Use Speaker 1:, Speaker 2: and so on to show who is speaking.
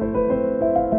Speaker 1: す